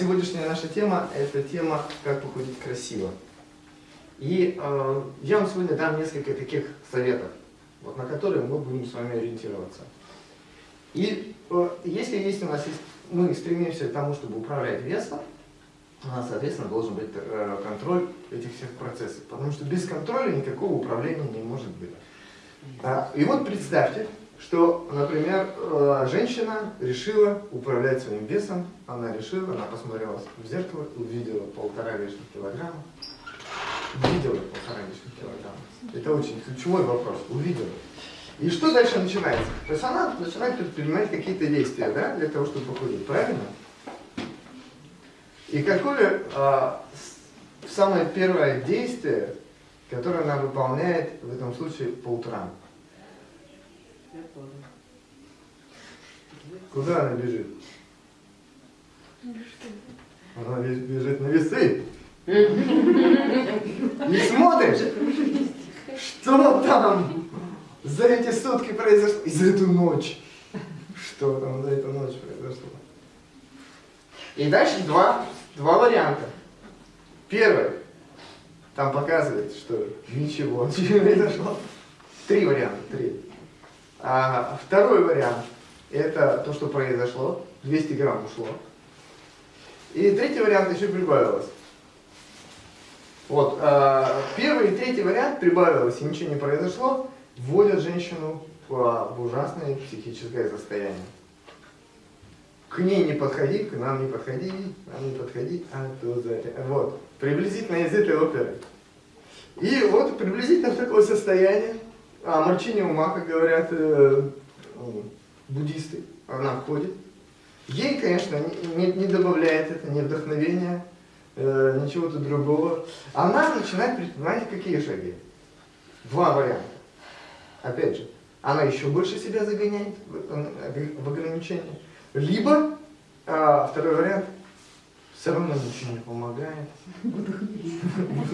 Сегодняшняя наша тема – это тема «Как похудеть красиво». И э, я вам сегодня дам несколько таких советов, вот, на которые мы будем с вами ориентироваться. И э, если есть у нас есть, мы стремимся к тому, чтобы управлять весом, у нас, соответственно, должен быть э, контроль этих всех процессов. Потому что без контроля никакого управления не может быть. А, и вот представьте, что, например, э, женщина решила управлять своим весом, она решила, она посмотрела в зеркало, увидела полтора лишних килограмма, увидела полтора лишних килограмма. Это очень ключевой вопрос, увидела. И что дальше начинается? То есть она начинает предпринимать какие-то действия, да, для того, чтобы похудеть, правильно? И какое а, самое первое действие, которое она выполняет в этом случае по утрам? Куда она бежит? Она бежит на весы. И смотришь, что там за эти сутки произошло, и за эту ночь. Что там за эту ночь произошло. И дальше два, два варианта. Первый, там показывает, что ничего не произошло. Три варианта, три. А второй вариант, это то, что произошло, 200 грамм ушло. И третий вариант еще прибавилось. Вот, а, первый и третий вариант прибавилось, и ничего не произошло, вводят женщину в, в ужасное психическое состояние. К ней не подходи, к нам не подходи, нам не подходи, а то за Вот, приблизительно из этой оперы. И вот приблизительно в такое состояние, а морчение ума, как говорят э, буддисты, она входит. Ей, конечно, не, не добавляет это ни вдохновения, э, ничего-то другого. Она начинает предпринимать какие шаги? Два варианта. Опять же, она еще больше себя загоняет в, в ограничения. Либо, а, второй вариант, все равно ничего не помогает. Вот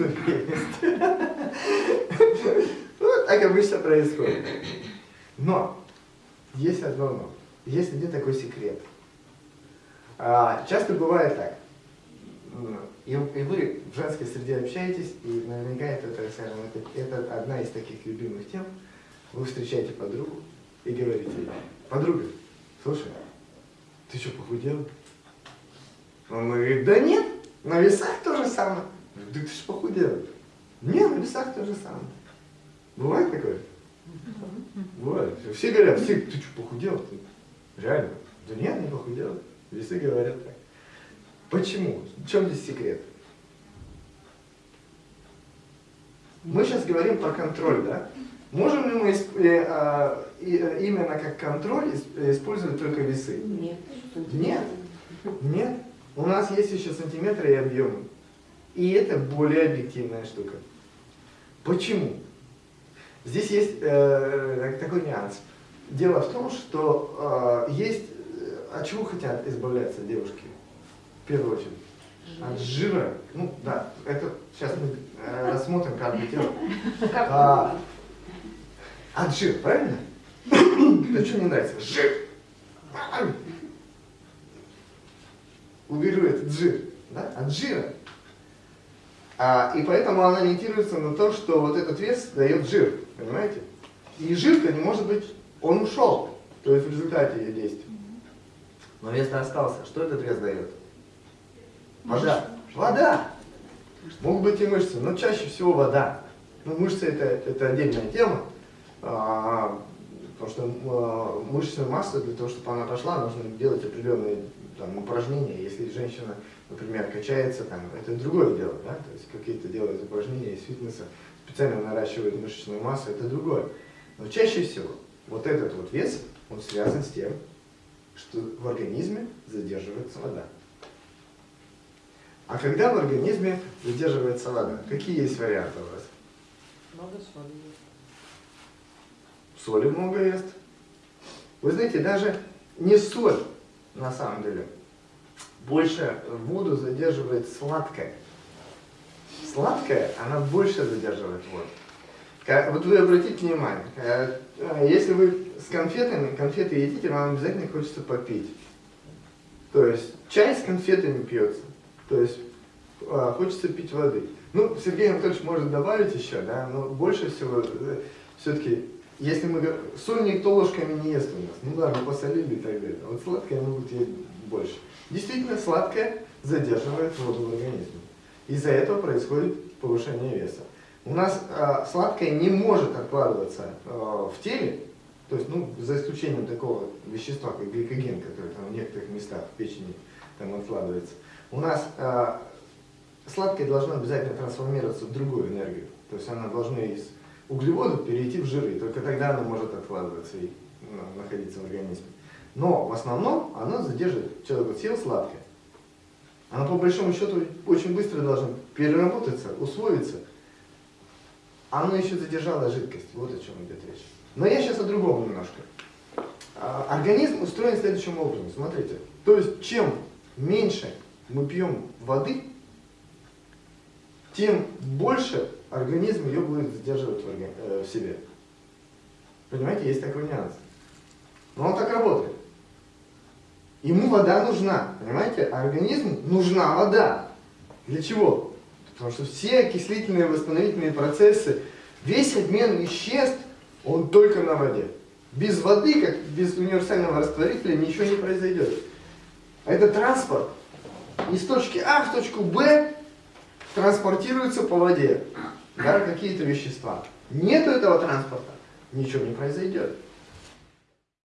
так обычно происходит. Но есть одно но. Есть один такой секрет. А, часто бывает так. И, и вы в женской среде общаетесь, и наверняка это, скажем, это, это одна из таких любимых тем. Вы встречаете подругу и говорите подруга, слушай, ты что, похудел? Он говорит, да нет, на весах то же самое. Да ты же похудел. Нет, на весах то же самое. Бывает такое? Бывает. Все говорят, все, ты что, похудел? Ты? Реально? Да нет, не похудел. Весы говорят так. Почему? В чем здесь секрет? Мы сейчас говорим про контроль, да? Можем ли мы э, а, э, именно как контроль использовать только весы? Нет. Нет. Нет. У нас есть еще сантиметры и объемы. И это более объективная штука. Почему? Здесь есть э, такой нюанс. Дело в том, что э, есть... Э, от чего хотят избавляться девушки? В первую очередь. От жира. Ну да, это сейчас мы э, рассмотрим, бы делать. А, от жира, правильно? Да что не нравится? Жир. Уберу этот жир. Да? От жира. А, и поэтому она ориентируется на то, что вот этот вес дает жир. Понимаете? И жир-то не может быть, он ушел. То есть в результате ее действия. Но вес остался. Что этот вес дает? Вода. Вода. Могут быть и мышцы, но чаще всего вода. Ну, мышцы это, это отдельная тема. А, потому что а, мышечная масса, для того, чтобы она пошла, нужно делать определенные там, упражнения. Если женщина, например, качается, там, это другое дело. Да? То есть какие-то делают упражнения из фитнеса, специально наращивают мышечную массу, это другое. Но чаще всего вот этот вот вес, он связан с тем, что в организме задерживается вода. А когда в организме задерживается вода, какие есть варианты у вас? Много соли Соли много ест. Вы знаете, даже не соль, на самом деле, больше воду задерживает сладкое. Сладкое, она больше задерживает воду. Вот вы обратите внимание, э, если вы с конфетами, конфеты едите, вам обязательно хочется попить. То есть чай с конфетами пьется. То есть а, хочется пить воды. Ну, Сергей Анатольевич может добавить еще, да, но больше всего э, все-таки, если мы говорим, соль никто ложками не ест у нас. Ну да, мы посолили и так далее. Вот сладкое могут есть больше. Действительно, сладкое задерживает воду в организме. Из-за этого происходит повышение веса. У нас э, сладкое не может откладываться э, в теле, то есть, ну, за исключением такого вещества, как гликоген, который там в некоторых местах в печени там откладывается. У нас э, сладкое должно обязательно трансформироваться в другую энергию. То есть она должна из углеводов перейти в жиры. Только тогда она может откладываться и ну, находиться в организме. Но в основном оно задерживает. Человек съел сладкое. Оно по большому счету очень быстро должно переработаться, усвоиться. Оно еще задержало жидкость. Вот о чем идет речь. Но я сейчас о другом немножко. А, организм устроен следующим образом. Смотрите. То есть, чем меньше мы пьем воды, тем больше организм ее будет задерживать в, э, в себе. Понимаете, есть такой нюанс. Но он так работает. Ему вода нужна, понимаете? А организму нужна вода. Для чего? Потому что все окислительные восстановительные процессы, весь обмен веществ он только на воде. Без воды, как без универсального растворителя, ничего не произойдет. А это транспорт. Из точки А в точку Б транспортируются по воде да, какие-то вещества. Нету этого транспорта, ничего не произойдет.